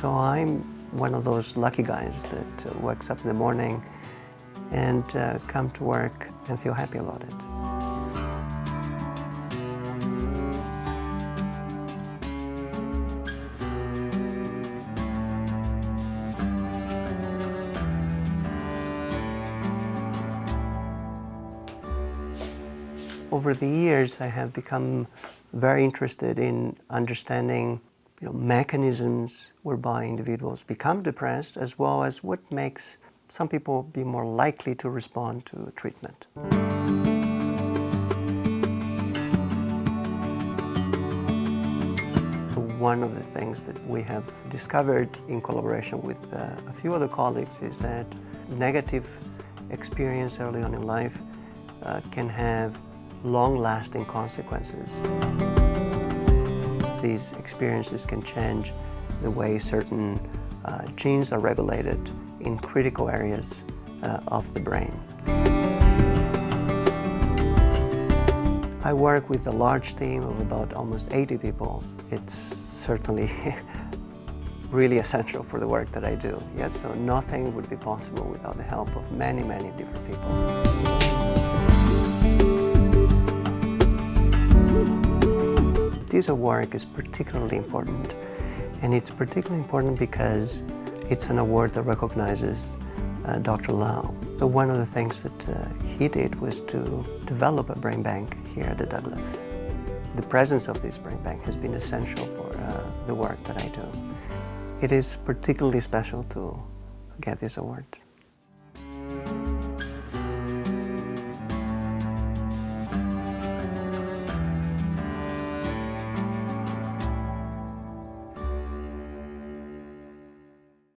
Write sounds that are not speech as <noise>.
So I'm one of those lucky guys that uh, wakes up in the morning and uh, come to work and feel happy about it. Over the years, I have become very interested in understanding you know, mechanisms whereby individuals become depressed, as well as what makes some people be more likely to respond to treatment. One of the things that we have discovered in collaboration with uh, a few other colleagues is that negative experience early on in life uh, can have long-lasting consequences. These experiences can change the way certain uh, genes are regulated in critical areas uh, of the brain. I work with a large team of about almost 80 people. It's certainly <laughs> really essential for the work that I do. Yet, so nothing would be possible without the help of many, many different people. This award is particularly important and it's particularly important because it's an award that recognizes uh, Dr. Lau. So one of the things that uh, he did was to develop a brain bank here at the Douglas. The presence of this brain bank has been essential for uh, the work that I do. It is particularly special to get this award.